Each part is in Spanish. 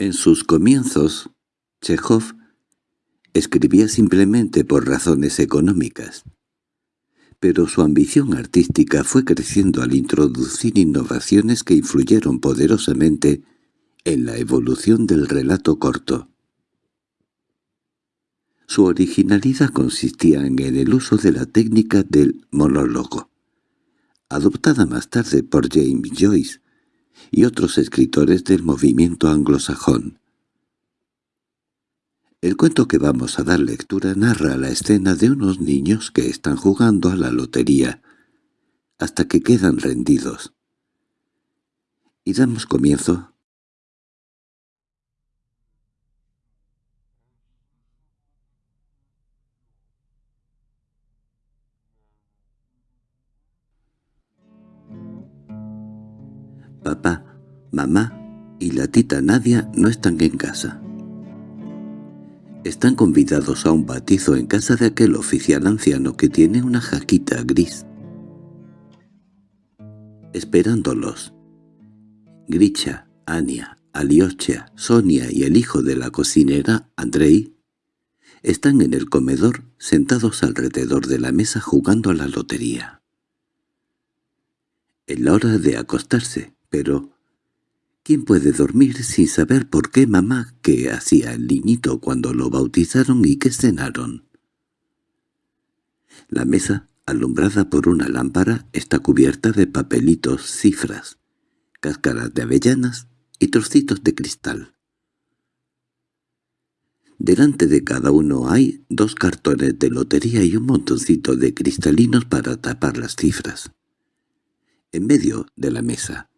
En sus comienzos, Chekhov escribía simplemente por razones económicas, pero su ambición artística fue creciendo al introducir innovaciones que influyeron poderosamente en la evolución del relato corto. Su originalidad consistía en el uso de la técnica del monólogo, adoptada más tarde por James Joyce y otros escritores del movimiento anglosajón. El cuento que vamos a dar lectura narra la escena de unos niños que están jugando a la lotería hasta que quedan rendidos. Y damos comienzo mamá y la tita Nadia no están en casa. Están convidados a un batizo en casa de aquel oficial anciano que tiene una jaquita gris. Esperándolos. Gricha, Ania, Aliocha, Sonia y el hijo de la cocinera, Andrei, están en el comedor sentados alrededor de la mesa jugando a la lotería. Es la hora de acostarse, pero ¿quién puede dormir sin saber por qué mamá qué hacía el niñito cuando lo bautizaron y qué cenaron? La mesa, alumbrada por una lámpara, está cubierta de papelitos, cifras, cáscaras de avellanas y trocitos de cristal. Delante de cada uno hay dos cartones de lotería y un montoncito de cristalinos para tapar las cifras. En medio de la mesa,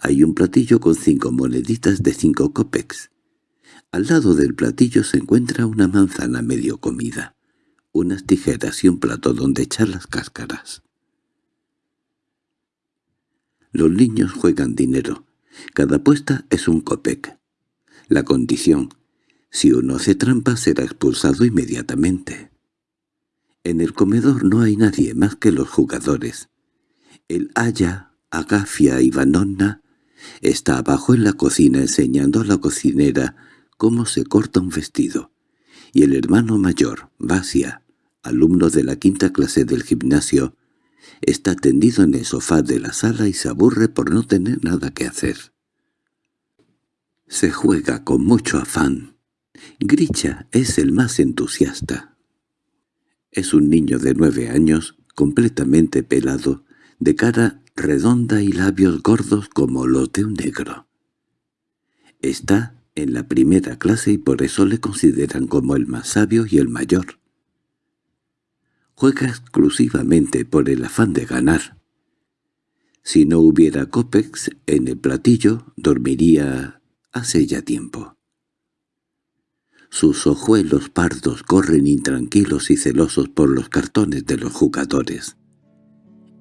hay un platillo con cinco moneditas de cinco copex. Al lado del platillo se encuentra una manzana medio comida, unas tijeras y un plato donde echar las cáscaras. Los niños juegan dinero. Cada apuesta es un copec. La condición, si uno hace trampa será expulsado inmediatamente. En el comedor no hay nadie más que los jugadores. El Aya, Agafia y Vanonna Está abajo en la cocina enseñando a la cocinera cómo se corta un vestido. Y el hermano mayor, Vasia, alumno de la quinta clase del gimnasio, está tendido en el sofá de la sala y se aburre por no tener nada que hacer. Se juega con mucho afán. Gricha es el más entusiasta. Es un niño de nueve años, completamente pelado, de cara redonda y labios gordos como los de un negro. Está en la primera clase y por eso le consideran como el más sabio y el mayor. Juega exclusivamente por el afán de ganar. Si no hubiera copex en el platillo, dormiría hace ya tiempo. Sus ojuelos pardos corren intranquilos y celosos por los cartones de los jugadores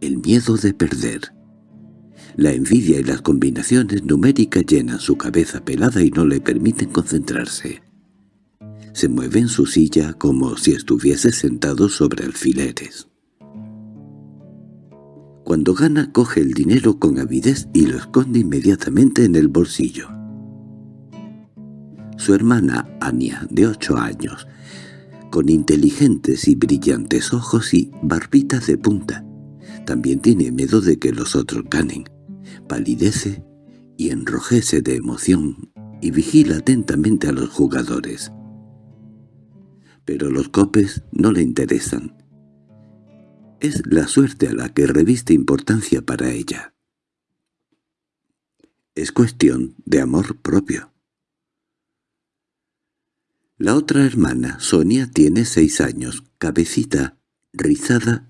el miedo de perder. La envidia y las combinaciones numéricas llenan su cabeza pelada y no le permiten concentrarse. Se mueve en su silla como si estuviese sentado sobre alfileres. Cuando gana coge el dinero con avidez y lo esconde inmediatamente en el bolsillo. Su hermana, Ania, de ocho años, con inteligentes y brillantes ojos y barbitas de punta, también tiene miedo de que los otros ganen. Palidece y enrojece de emoción y vigila atentamente a los jugadores. Pero los copes no le interesan. Es la suerte a la que reviste importancia para ella. Es cuestión de amor propio. La otra hermana, Sonia, tiene seis años, cabecita, rizada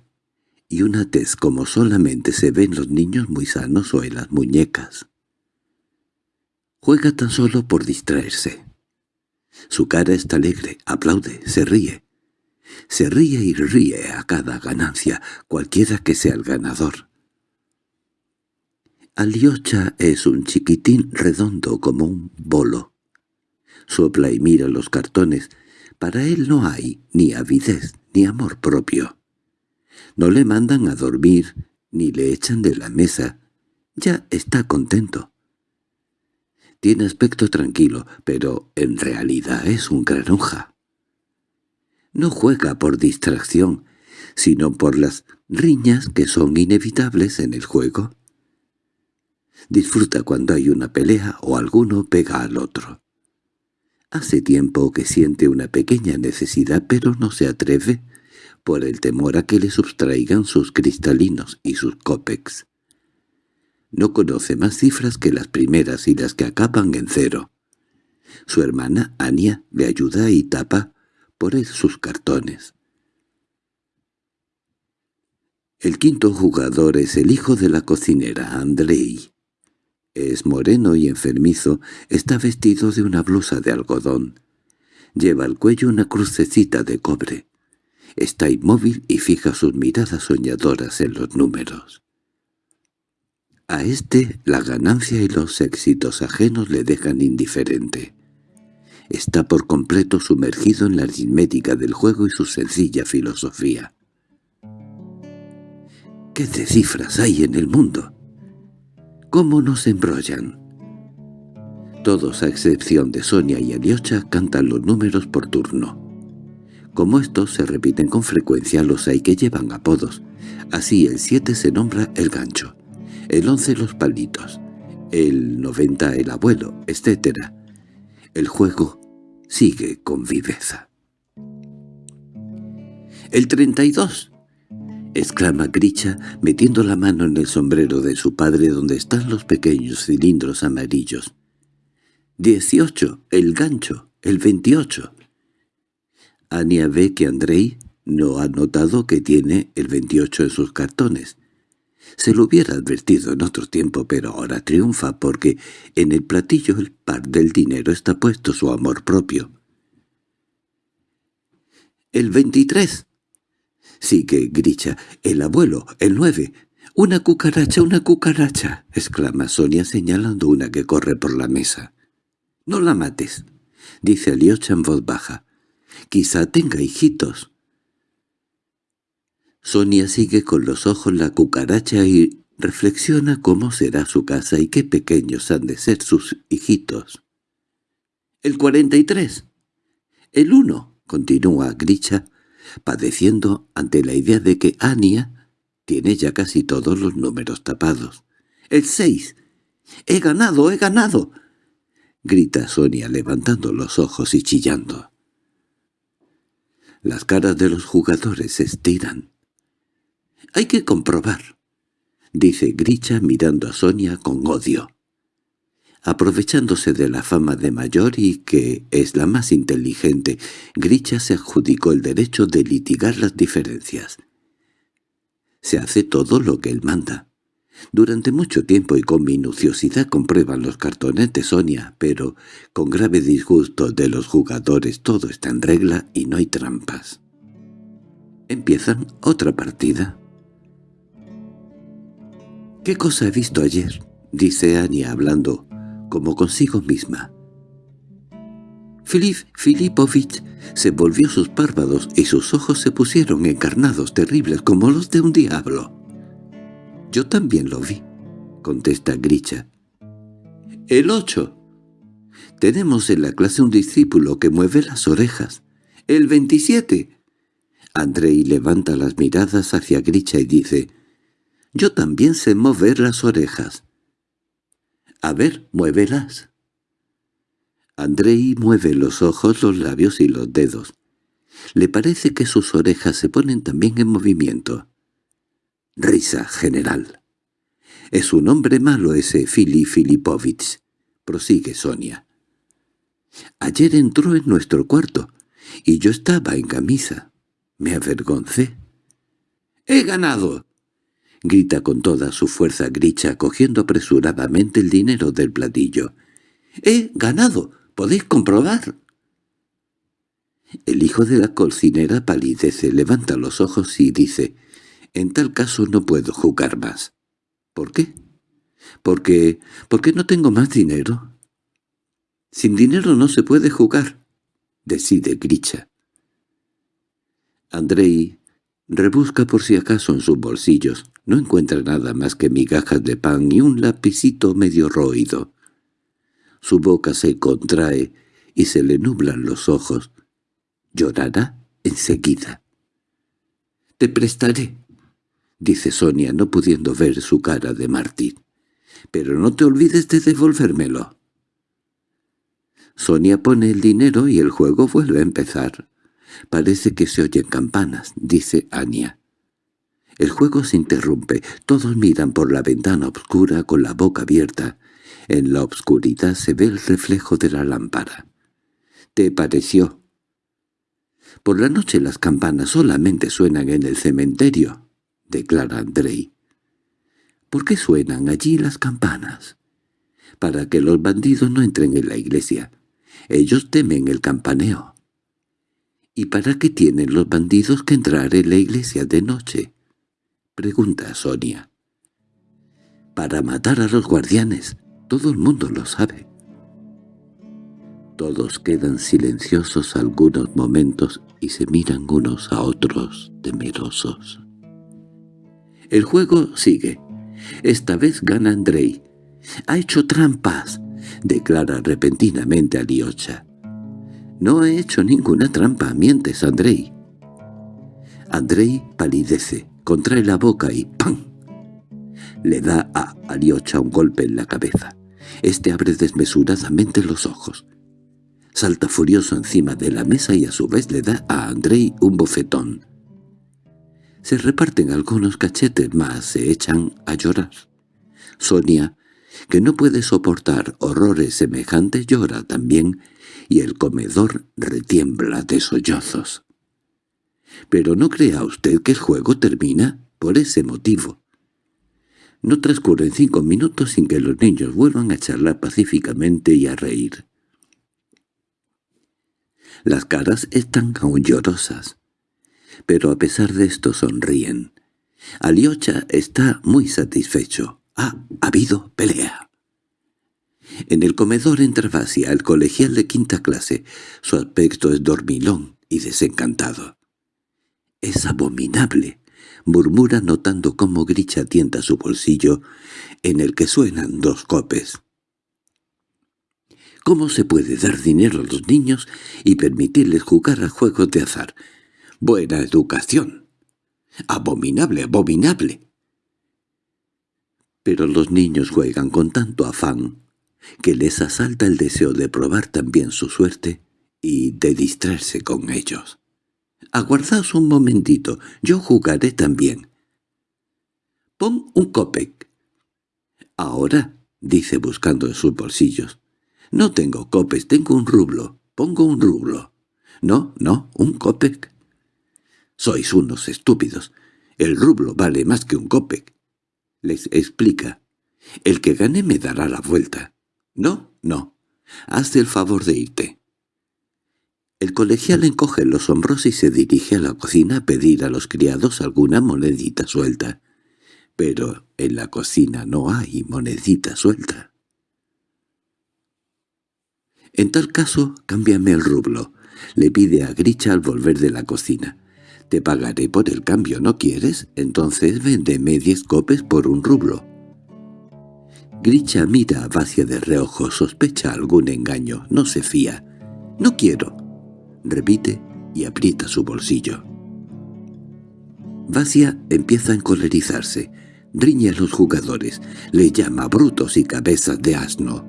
y una tez como solamente se ve en los niños muy sanos o en las muñecas. Juega tan solo por distraerse. Su cara está alegre, aplaude, se ríe. Se ríe y ríe a cada ganancia, cualquiera que sea el ganador. Aliocha es un chiquitín redondo como un bolo. Sopla y mira los cartones. Para él no hay ni avidez ni amor propio. No le mandan a dormir, ni le echan de la mesa. Ya está contento. Tiene aspecto tranquilo, pero en realidad es un granuja. No juega por distracción, sino por las riñas que son inevitables en el juego. Disfruta cuando hay una pelea o alguno pega al otro. Hace tiempo que siente una pequeña necesidad pero no se atreve por el temor a que le sustraigan sus cristalinos y sus copex. No conoce más cifras que las primeras y las que acaban en cero. Su hermana, Ania, le ayuda y tapa por él sus cartones. El quinto jugador es el hijo de la cocinera, Andrei. Es moreno y enfermizo, está vestido de una blusa de algodón. Lleva al cuello una crucecita de cobre. Está inmóvil y fija sus miradas soñadoras en los números. A este la ganancia y los éxitos ajenos le dejan indiferente. Está por completo sumergido en la aritmética del juego y su sencilla filosofía. ¿Qué de cifras hay en el mundo? ¿Cómo nos embrollan? Todos, a excepción de Sonia y Aliocha, cantan los números por turno. Como estos se repiten con frecuencia, los hay que llevan apodos. Así el 7 se nombra el gancho, el 11 los palitos, el 90 el abuelo, etc. El juego sigue con viveza. El 32 —exclama Gricha, metiendo la mano en el sombrero de su padre donde están los pequeños cilindros amarillos. —Dieciocho, el gancho, el veintiocho. Ania ve que Andrei no ha notado que tiene el veintiocho en sus cartones. Se lo hubiera advertido en otro tiempo, pero ahora triunfa porque en el platillo el par del dinero está puesto su amor propio. —¡El veintitrés! Sigue Gricha. —El abuelo, el nueve. —¡Una cucaracha, una cucaracha! —exclama Sonia señalando una que corre por la mesa. —No la mates —dice Aliocha en voz baja. —Quizá tenga hijitos. Sonia sigue con los ojos la cucaracha y reflexiona cómo será su casa y qué pequeños han de ser sus hijitos. —El cuarenta y tres. —El uno —continúa Gricha, padeciendo ante la idea de que Ania tiene ya casi todos los números tapados. —¡El seis! —¡He ganado, he ganado! —grita Sonia levantando los ojos y chillando. Las caras de los jugadores se estiran. —Hay que comprobar —dice Gricha mirando a Sonia con odio aprovechándose de la fama de mayor y que es la más inteligente, Gricha se adjudicó el derecho de litigar las diferencias. Se hace todo lo que él manda. Durante mucho tiempo y con minuciosidad comprueban los cartones de Sonia, pero con grave disgusto de los jugadores todo está en regla y no hay trampas. Empiezan otra partida. —¿Qué cosa he visto ayer? —dice Ania hablando como consigo misma. Filip Filipovich se volvió sus párpados y sus ojos se pusieron encarnados terribles como los de un diablo. «Yo también lo vi», contesta Gricha. «El ocho. Tenemos en la clase un discípulo que mueve las orejas. El veintisiete». Andrei levanta las miradas hacia Gricha y dice, «Yo también sé mover las orejas». A ver, muévelas. Andrei mueve los ojos, los labios y los dedos. Le parece que sus orejas se ponen también en movimiento. Risa general. Es un hombre malo ese Fili Filipovich, prosigue Sonia. Ayer entró en nuestro cuarto, y yo estaba en camisa. Me avergoncé. —¡He ganado! grita con toda su fuerza Gricha cogiendo apresuradamente el dinero del platillo. —¡He ganado! ¿Podéis comprobar? El hijo de la cocinera palidece, levanta los ojos y dice, «En tal caso no puedo jugar más». «¿Por qué?» «Porque... porque no tengo más dinero». «Sin dinero no se puede jugar», decide Gricha. Andrei rebusca por si acaso en sus bolsillos. No encuentra nada más que migajas de pan y un lapicito medio roído. Su boca se contrae y se le nublan los ojos. Llorará enseguida. «Te prestaré», dice Sonia, no pudiendo ver su cara de Martín. «Pero no te olvides de devolvérmelo». Sonia pone el dinero y el juego vuelve a empezar. Parece que se oyen campanas, dice Anya. El juego se interrumpe, todos miran por la ventana oscura con la boca abierta. En la obscuridad se ve el reflejo de la lámpara. —¿Te pareció? —Por la noche las campanas solamente suenan en el cementerio —declara Andrei. —¿Por qué suenan allí las campanas? —Para que los bandidos no entren en la iglesia. Ellos temen el campaneo. —¿Y para qué tienen los bandidos que entrar en la iglesia de noche? —pregunta Sonia. —Para matar a los guardianes. Todo el mundo lo sabe. Todos quedan silenciosos algunos momentos y se miran unos a otros temerosos. El juego sigue. Esta vez gana Andrei. —¡Ha hecho trampas! —declara repentinamente Aliocha. —No he hecho ninguna trampa, mientes, Andrei. Andrei palidece, contrae la boca y ¡pam! Le da a Aliocha un golpe en la cabeza. Este abre desmesuradamente los ojos. Salta furioso encima de la mesa y a su vez le da a Andrei un bofetón. Se reparten algunos cachetes más, se echan a llorar. Sonia, que no puede soportar horrores semejantes, llora también, y el comedor retiembla de sollozos. Pero no crea usted que el juego termina por ese motivo. No transcurren cinco minutos sin que los niños vuelvan a charlar pacíficamente y a reír. Las caras están aún llorosas, pero a pesar de esto sonríen. Aliocha está muy satisfecho. Ha habido pelea. En el comedor entra Vasia, el colegial de quinta clase. Su aspecto es dormilón y desencantado. «Es abominable», murmura notando cómo Gricha tienta su bolsillo, en el que suenan dos copes. ¿Cómo se puede dar dinero a los niños y permitirles jugar a juegos de azar? Buena educación. Abominable, abominable. Pero los niños juegan con tanto afán que les asalta el deseo de probar también su suerte y de distraerse con ellos. Aguardaos un momentito, yo jugaré también. Pon un copec. Ahora, dice buscando en sus bolsillos. No tengo copes, tengo un rublo. Pongo un rublo. No, no, un copec. Sois unos estúpidos. El rublo vale más que un copec. Les explica. El que gane me dará la vuelta. No, no. Hazte el favor de irte. El colegial encoge los hombros y se dirige a la cocina a pedir a los criados alguna monedita suelta. Pero en la cocina no hay monedita suelta. En tal caso, cámbiame el rublo. Le pide a Gricha al volver de la cocina. Te pagaré por el cambio, ¿no quieres? Entonces véndeme diez copes por un rublo. Gricha mira a Vacia de reojo, sospecha algún engaño, no se fía. «No quiero», repite y aprieta su bolsillo. Vacia empieza a encolerizarse, riñe a los jugadores, le llama brutos y cabezas de asno.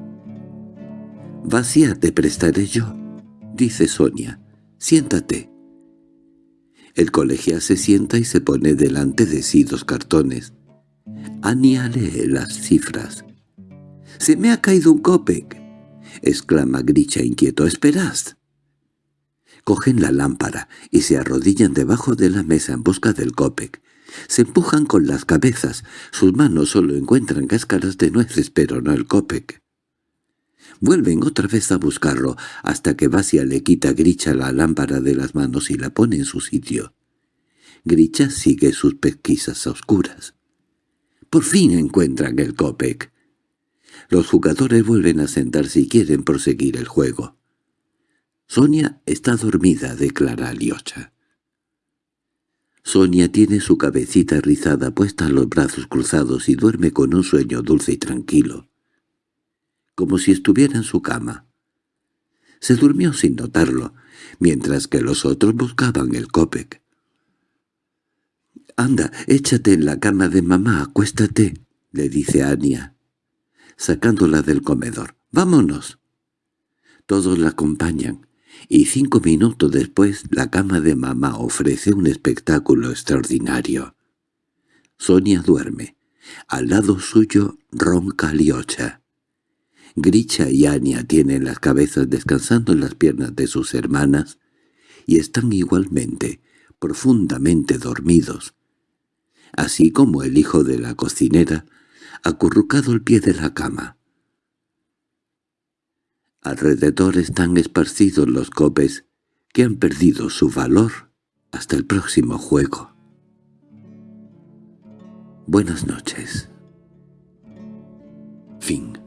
«Vacía te prestaré yo», dice Sonia. «Siéntate». El colegial se sienta y se pone delante de sí dos cartones. Ania lee las cifras. «¡Se me ha caído un copec!» exclama Gricha inquieto. «¡Esperad!» Cogen la lámpara y se arrodillan debajo de la mesa en busca del copec. Se empujan con las cabezas. Sus manos solo encuentran cáscaras de nueces, pero no el copec. Vuelven otra vez a buscarlo, hasta que Vasia le quita a Gricha la lámpara de las manos y la pone en su sitio. Gricha sigue sus pesquisas oscuras. Por fin encuentran el copec. Los jugadores vuelven a sentarse y quieren proseguir el juego. Sonia está dormida, declara Aliocha. Sonia tiene su cabecita rizada puesta a los brazos cruzados y duerme con un sueño dulce y tranquilo. Como si estuviera en su cama. Se durmió sin notarlo, mientras que los otros buscaban el copec. «Anda, échate en la cama de mamá, acuéstate», le dice Ania, sacándola del comedor. «Vámonos». Todos la acompañan, y cinco minutos después la cama de mamá ofrece un espectáculo extraordinario. Sonia duerme. Al lado suyo ronca Liocha. Gricha y Ania tienen las cabezas descansando en las piernas de sus hermanas y están igualmente profundamente dormidos, así como el hijo de la cocinera, acurrucado al pie de la cama. Alrededor están esparcidos los copes que han perdido su valor hasta el próximo juego. Buenas noches. Fin